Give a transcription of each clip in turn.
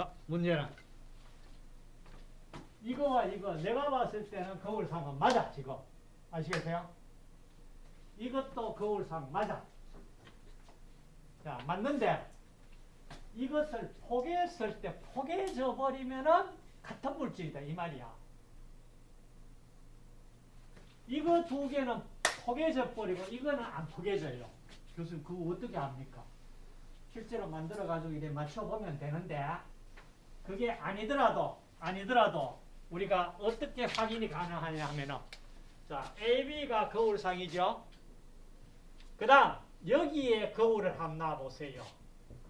자, 문제는 이거와 이거 내가 봤을 때는 거울상은 맞아 지금 아시겠어요? 이것도 거울상 맞아. 자 맞는데 이것을 포개했을 때 포개져 버리면은 같은 물질이다 이 말이야. 이거 두 개는 포개져 버리고 이거는 안 포개져요. 교수님 그거 어떻게 합니까? 실제로 만들어 가지고 이래 맞춰 보면 되는데 그게 아니더라도 아니더라도 우리가 어떻게 확인이 가능하냐 하면은 자 AB가 거울상이죠. 그 다음 여기에 거울을 한번 놔 보세요.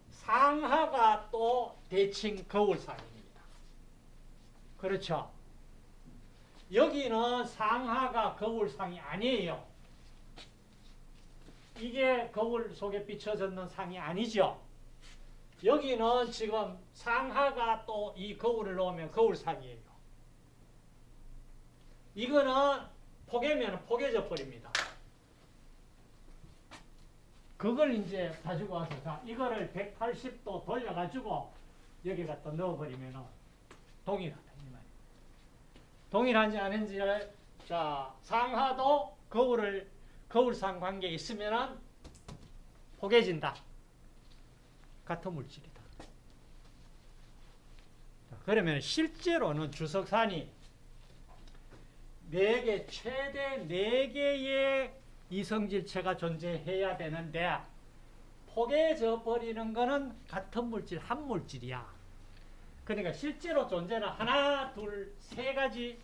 상하가 또 대칭 거울상입니다. 그렇죠? 여기는 상하가 거울상이 아니에요. 이게 거울 속에 비춰졌는 상이 아니죠. 여기는 지금 상하가 또 이 거울을 놓으면 거울상이에요. 이거는 포개면 포개져 버립니다. 그걸 이제 가지고 와서 자 이거를 180도 돌려가지고 여기 갖다 넣어버리면 동일하다. 동일한지 아닌지를 자 상하도 거울을 거울상 관계에 있으면은 포개진다. 같은 물질이다. 자, 그러면 실제로는 주석산이 4개, 최대 4개의 이성질체가 존재해야 되는데 포개져 버리는 거는 같은 물질, 한 물질이야. 그러니까 실제로 존재는 하나, 둘, 세 가지,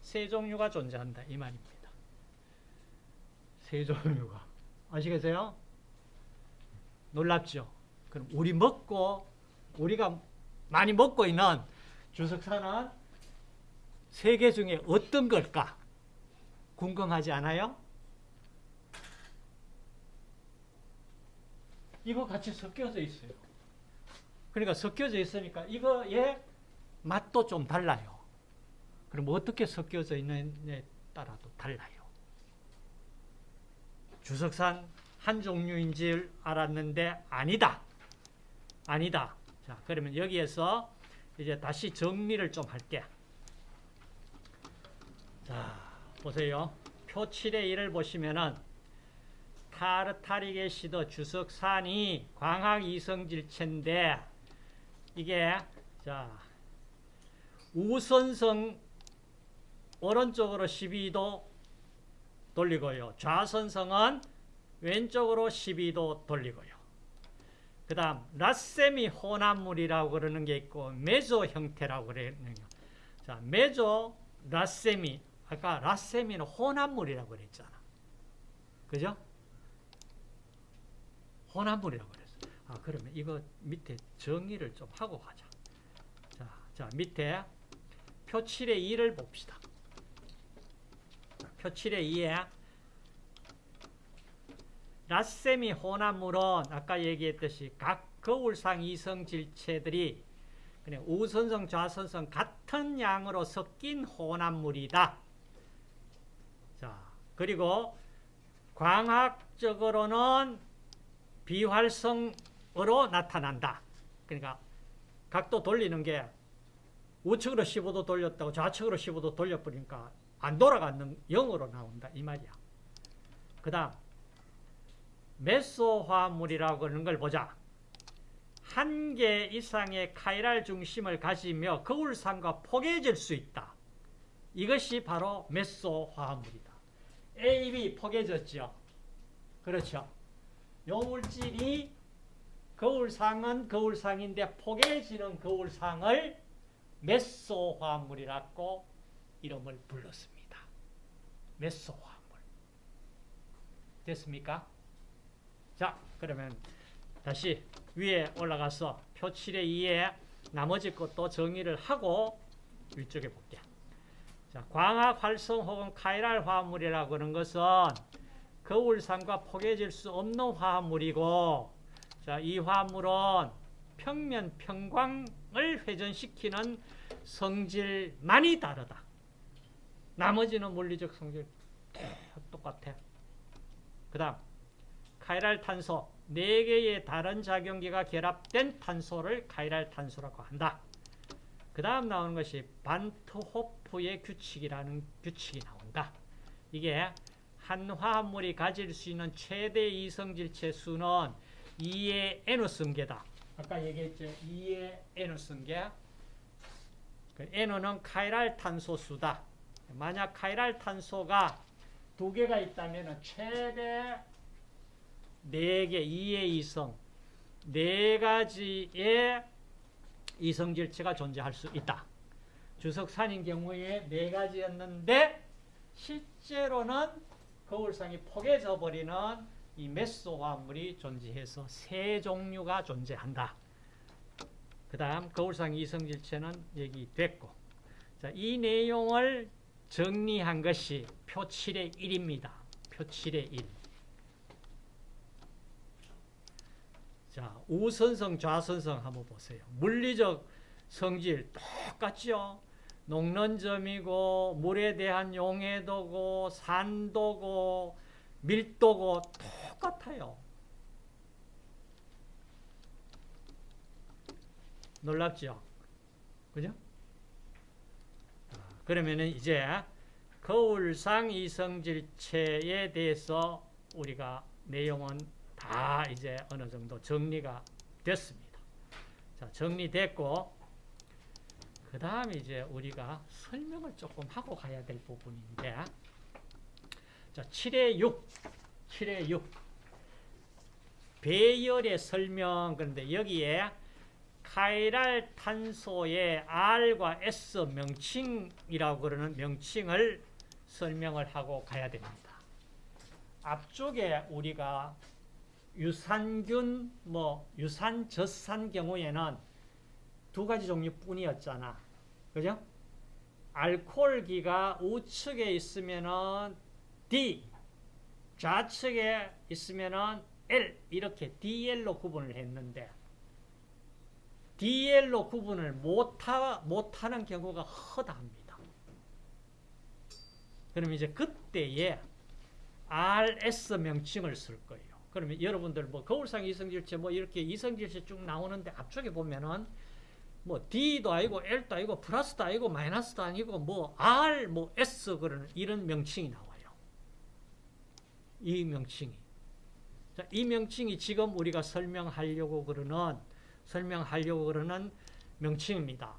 세 종류가 존재한다. 이 말입니다. 세 종류가. 아시겠어요? 놀랍죠? 그럼 우리 먹고, 우리가 많이 먹고 있는 주석사는 세개 중에 어떤 걸까? 궁금하지 않아요? 이거 같이 섞여져 있어요. 그러니까 섞여져 있으니까 이거의 맛도 좀 달라요. 그럼 어떻게 섞여져 있느냐에 따라도 달라요. 주석산 한 종류인 줄 알았는데 아니다. 아니다. 자, 그러면 여기에서 이제 다시 정리를 좀 할게. 자, 보세요. 표 7의 1을 보시면은 타르타릭의 시도 주석산이 광학 이성질체인데 이게 자 우선성 오른쪽으로 12도 돌리고요. 좌선성은 왼쪽으로 12도 돌리고요. 그 다음 라세미 혼합물이라고 그러는 게 있고 메조 형태라고 그러는 거. 자, 메조 라세미 아까 라세미는 혼합물이라고 그랬잖아. 그죠? 혼합물이라고 그랬어. 아, 그러면 이거 밑에 정의를 좀 하고 가자. 자, 자 밑에 표 7의 2를 봅시다. 표 7의 2에 라세미 혼합물은 아까 얘기했듯이 각 거울상 이성 질체들이 그냥 우선성, 좌선성 같은 양으로 섞인 혼합물이다. 자, 그리고 광학적으로는 비활성으로 나타난다. 그러니까 각도 돌리는 게 우측으로 15도 돌렸다고 좌측으로 15도 돌려버리니까 안 돌아가는 0으로 나온다. 이 말이야. 그 다음 메소화물이라고 하는 걸 보자. 한 개 이상의 카이랄 중심을 가지며 거울상과 포개질 수 있다. 이것이 바로 메소화물이다. A, B 포개졌죠. 그렇죠. 요 물질이 거울상은 거울상인데 포개지는 거울상을 메소화물이라고 이름을 불렀습니다. 메소화물. 됐습니까? 자, 그러면 다시 위에 올라가서 표 7의 2에 나머지 것도 정의를 하고 위쪽에 볼게. 자, 광학 활성 혹은 카이랄 화합물이라고 하는 것은 거울상과 포개질 수 없는 화합물이고 자, 이 화합물은 평면 평광을 회전시키는 성질만이 다르다. 나머지는 물리적 성질 똑같아. 그 다음 카이랄 탄소 네 개의 다른 작용기가 결합된 탄소를 카이랄 탄소라고 한다. 그 다음 나오는 것이 반트호프의 규칙이라는 규칙이 나온다. 이게 한 화합물이 가질 수 있는 최대 이성질체 수는 2의 N 승계다. 아까 얘기했죠. 2의 N 승계. 그 N은 카이랄 탄소 수다. 만약 카이랄 탄소가 두 개가 있다면 최대 4개, 2의 이성, 네 가지의 이성질체가 존재할 수 있다. 주석산인 경우에 네 가지였는데 실제로는 거울상이 포개져 버리는 이 메소 화합물이 존재해서 세 종류가 존재한다. 그 다음 거울상 이성질체는 얘기됐고 자, 이 내용을 정리한 것이 표 7의 1입니다. 표 7의 1. 자, 우선성, 좌선성 한번 보세요. 물리적 성질 똑같죠? 녹는 점이고 물에 대한 용해도고 산도고 밀도고 똑같아요. 놀랍죠? 그죠? 그러면은 이제 거울상 이성질체에 대해서 우리가 내용은 다 이제 어느 정도 정리가 됐습니다. 자, 정리됐고, 그 다음에 이제 우리가 설명을 조금 하고 가야 될 부분인데, 자, 7의 6, 7의 6. 배열의 설명, 그런데 여기에 카이랄 탄소의 R과 S 명칭이라고 그러는 명칭을 설명을 하고 가야 됩니다. 앞쪽에 우리가 유산균, 뭐 유산, 젖산 경우에는 두 가지 종류뿐이었잖아. 그죠? 알코올기가 우측에 있으면은 D, 좌측에 있으면은 L 이렇게 DL로 구분을 했는데 DL로 구분을 못하, 못하는 경우가 허다합니다. 그럼 이제 그때에 RS 명칭을 쓸 거예요. 그러면 여러분들 뭐 거울상 이성질체 뭐 이렇게 이성질체 쭉 나오는데 앞쪽에 보면은 뭐 D도 아니고 L도 아니고 플러스도 아니고 마이너스도 아니고 뭐 R 뭐 S 그러는 이런 명칭이 나와요. 이 명칭이. 자, 이 명칭이 지금 우리가 설명하려고 그러는 설명하려고 그러는 명칭입니다.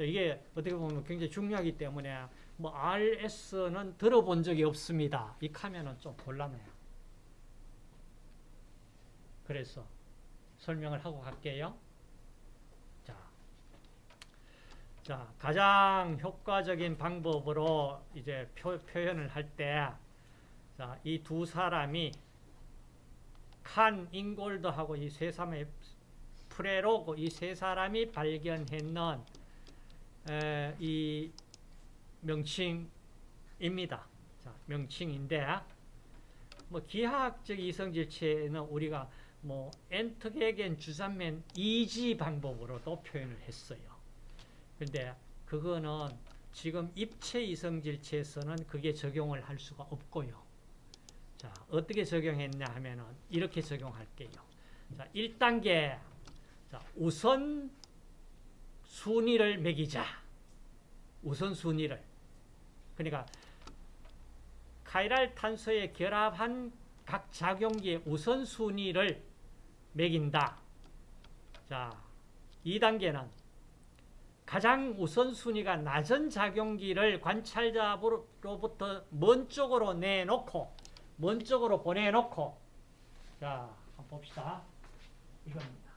이게 어떻게 보면 굉장히 중요하기 때문에 뭐 RS는 들어본 적이 없습니다. 이 하면은 좀 곤란해요. 그래서 설명을 하고 갈게요. 자, 자 가장 효과적인 방법으로 이제 표, 표현을 할 때, 자, 이두 사람이 칸 잉골드하고 이 세 사람의 프레로고 이 세 사람이 발견했는 에, 이 명칭입니다. 자, 명칭인데 뭐 기하학적 이성질체는 우리가 뭐 엔터게겐 주산면 이지 방법으로도 표현을 했어요. 근데 그거는 지금 입체 이성질체에서는 그게 적용을 할 수가 없고요. 자, 어떻게 적용했냐 하면은 이렇게 적용할게요. 자, 1단계. 자, 우선 순위를 매기자. 우선 순위를. 그러니까 카이랄 탄소에 결합한 각 작용기의 우선 순위를 매긴다. 자, 2단계는 가장 우선순위가 낮은 작용기를 관찰자로부터 먼 쪽으로 내놓고 먼 쪽으로 보내놓고 자, 한번 봅시다. 이겁니다.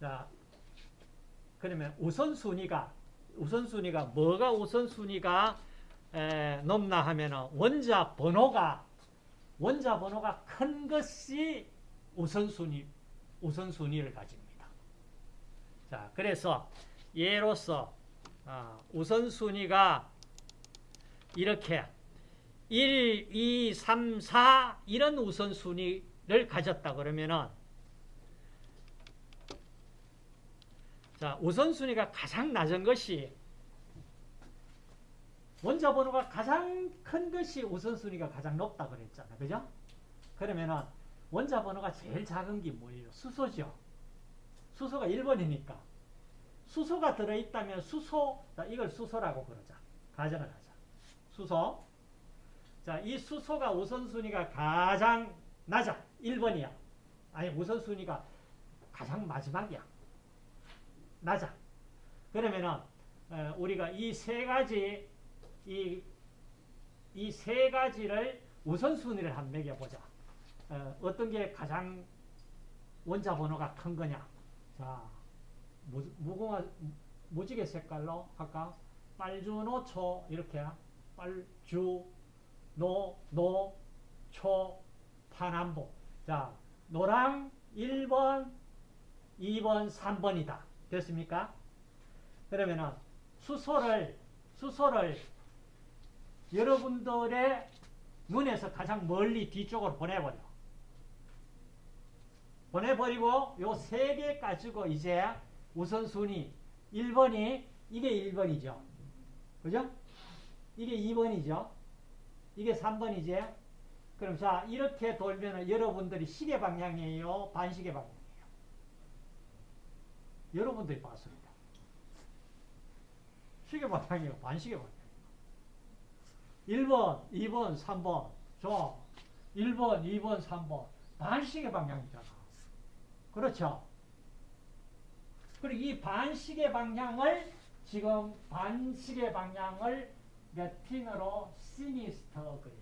자, 그러면 우선순위가 우선순위가 뭐가 우선순위가 에, 높나 하면은 원자 번호가 원자 번호가 큰 것이 우선순위 우선순위를 가집니다. 자, 그래서 예로서 아, 우선순위가 이렇게 1, 2, 3, 4 이런 우선순위를 가졌다 그러면은 자, 우선순위가 가장 낮은 것이 원자 번호가 가장 큰 것이 우선순위가 가장 높다 그랬잖아. 그죠? 그러면은 원자 번호가 제일 작은 게 뭐예요? 수소죠. 수소가 1번이니까. 수소가 들어있다면 수소, 자, 이걸 수소라고 그러자. 가정을 하자. 수소. 자, 이 수소가 우선순위가 가장 낮아. 1번이야. 아니, 우선순위가 가장 마지막이야. 낮아. 그러면은, 어, 우리가 이 세 가지, 이, 이 세 가지를 우선순위를 한 매겨보자. 어, 어떤 게 가장 원자 번호가 큰 거냐. 자, 무, 무궁화, 무지개 색깔로 할까? 빨주노 초, 이렇게. 빨주, 노, 노, 초, 파남보. 자, 노랑 1번, 2번, 3번이다. 됐습니까? 그러면은 수소를, 수소를 여러분들의 눈에서 가장 멀리 뒤쪽으로 보내버려. 보내버리고 요 세 개 가지고 이제 우선순위 1번이 이게 1번이죠. 그죠? 이게 2번이죠. 이게 3번이지. 그럼 자 이렇게 돌면 여러분들이 시계 방향이에요? 반시계 방향이에요? 여러분들이 봤습니다. 시계 방향이에요? 반시계 방향이에요? 1번, 2번, 3번. 저 1번, 2번, 3번. 반시계 방향이잖아. 그렇죠? 그리고 이 반시계 방향을 지금 반시계 방향을 라틴어로 시니스터 그래요.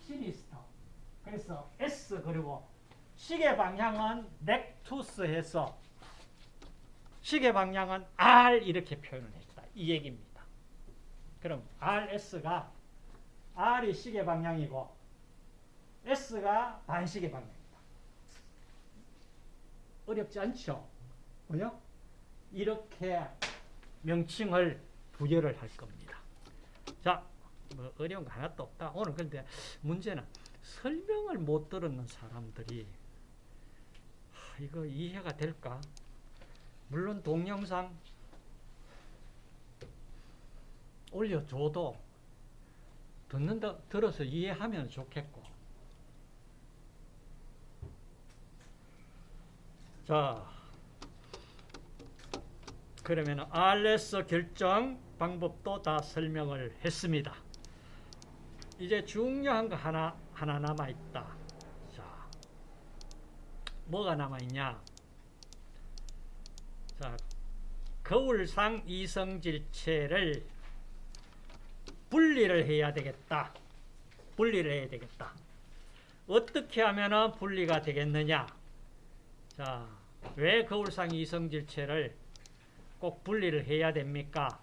시니스터. 그래서 S 그리고 시계 방향은 렉투스 해서 시계 방향은 R 이렇게 표현을 했다. 이 얘기입니다. 그럼 RS가 R이 시계 방향이고 S가 반시계 방향입니다. 어렵지 않죠? 그죠? 이렇게 명칭을 부여를 할 겁니다. 자, 뭐 어려운 거 하나도 없다. 오늘 근데 문제는 설명을 못 들었는 사람들이 하, 이거 이해가 될까? 물론 동영상 올려줘도 듣는다 들어서 이해하면 좋겠고 자 그러면 RS 결정 방법도 다 설명을 했습니다. 이제 중요한 거 하나 하나 남아 있다. 자, 뭐가 남아 있냐? 자, 거울상 이성질체를 분리를 해야 되겠다. 분리를 해야 되겠다. 어떻게 하면 분리가 되겠느냐? 자, 왜 거울상 이성질체를 꼭 분리를 해야 됩니까?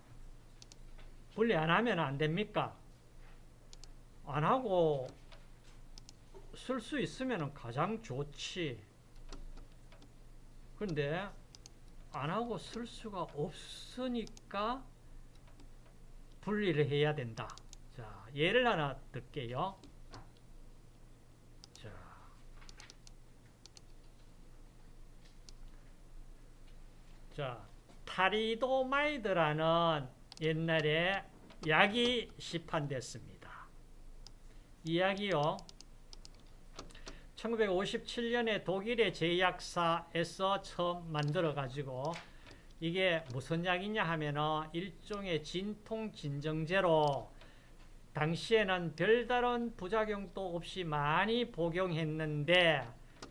분리 안 하면 안 됩니까? 안 하고 쓸 수 있으면 가장 좋지. 근데 안 하고 쓸 수가 없으니까 분리를 해야 된다. 자, 예를 하나 들게요. 자. 자, 타리도마이드라는 옛날에 약이 시판됐습니다. 이 약이요. 1957년에 독일의 제약사에서 처음 만들어 가지고 이게 무슨 약이냐 하면은 일종의 진통 진정제로 당시에는 별다른 부작용도 없이 많이 복용했는데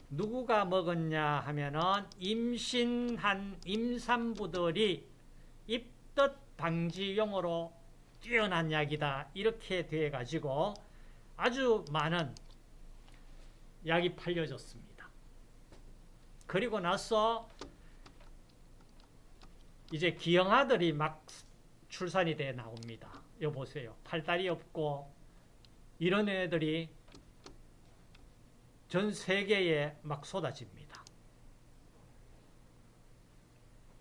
누구가 먹었냐 하면은 임신한 임산부들이 입덧 방지용으로 뛰어난 약이다. 이렇게 돼 가지고 아주 많은 약이 팔려졌습니다. 그리고 나서 이제 기형아들이 막 출산이 돼 나옵니다. 여 보세요. 팔다리 없고 이런 애들이 전 세계에 막 쏟아집니다.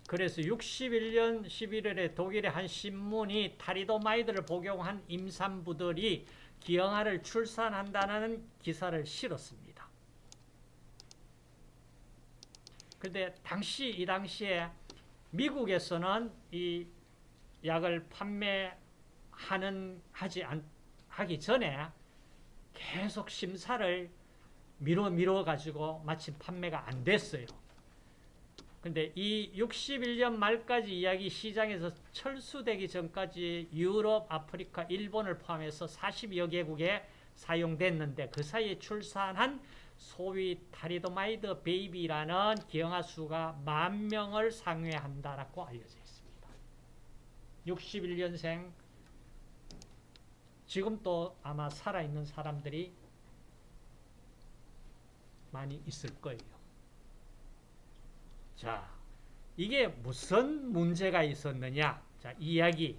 그래서 61년 11월에 독일의 한 신문이 타리도마이드를 복용한 임산부들이 기형아를 출산한다는 기사를 실었습니다. 근데 당시 이 당시에 미국에서는 이 약을 판매하는 하지 안, 하기 전에 계속 심사를 미뤄 미뤄 가지고 마침 판매가 안 됐어요. 근데 이 61년 말까지 이야기 시장에서 철수되기 전까지 유럽, 아프리카, 일본을 포함해서 40여 개국에 사용됐는데 그 사이에 출산한 소위 타리도마이드 baby라는 기형아 수가 만 명을 상회한다라고 알려져 있습니다. 61년생 지금 또 아마 살아있는 사람들이 많이 있을 거예요. 자, 이게 무슨 문제가 있었느냐? 자, 이야기.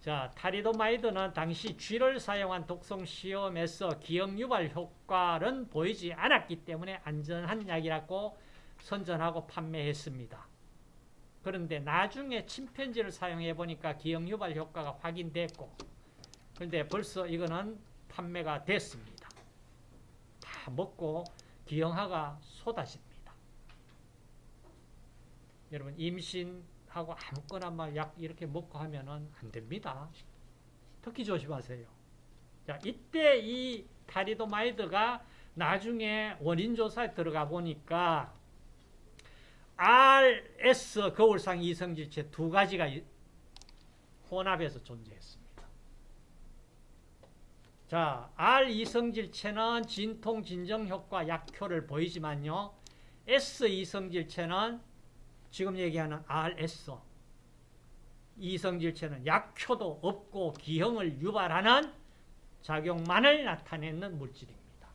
자, 타리도마이드는 당시 쥐를 사용한 독성 시험에서 기형 유발 효과는 보이지 않았기 때문에 안전한 약이라고 선전하고 판매했습니다. 그런데 나중에 침팬지를 사용해 보니까 기억 유발 효과가 확인됐고, 그런데 벌써 이거는 판매가 됐습니다. 다 먹고 기형아가 쏟아집니다. 여러분 임신 하고 아무거나 막 약 이렇게 먹고 하면은 안 됩니다. 특히 조심하세요. 자, 이때 이 타리도마이드가 나중에 원인 조사에 들어가 보니까 RS 거울상 이성질체 두 가지가 이- 혼합해서 존재했습니다. 자, R 이성질체는 진통 진정 효과 약효를 보이지만요. S 이성질체는 지금 얘기하는 RS 이성질체는 약효도 없고 기형을 유발하는 작용만을 나타내는 물질입니다.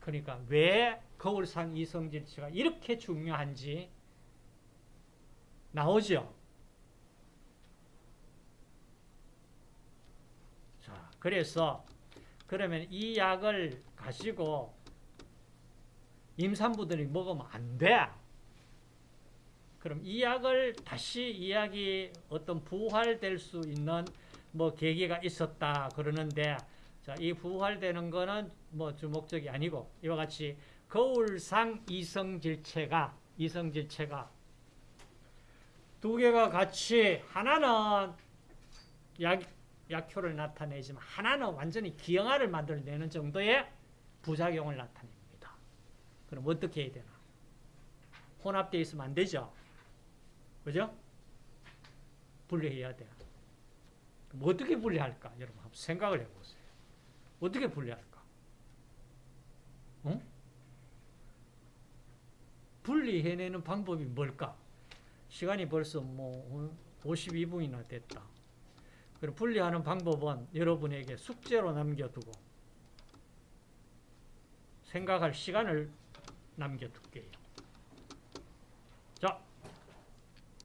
그러니까 왜 거울상 이성질체가 이렇게 중요한지 나오죠. 자, 그래서 그러면 이 약을 가지고 임산부들이 먹으면 안 돼. 그럼 이 약을 다시 이야기 어떤 부활될 수 있는 뭐 계기가 있었다 그러는데 자, 이 부활되는 거는 뭐 주목적이 아니고 이와 같이 거울상 이성질체가 이성질체가 두 개가 같이 하나는 약 약효를 나타내지만 하나는 완전히 기형아를 만들어내는 정도의 부작용을 나타냅니다. 그럼 어떻게 해야 되나? 혼합되어 있으면 안 되죠? 그죠? 분리해야 돼. 그럼 어떻게 분리할까? 여러분 한번 생각을 해보세요. 어떻게 분리할까? 어? 분리해내는 방법이 뭘까? 시간이 벌써 뭐 52분이나 됐다. 그리고 분리하는 방법은 여러분에게 숙제로 남겨두고 생각할 시간을 남겨둘게요. 자,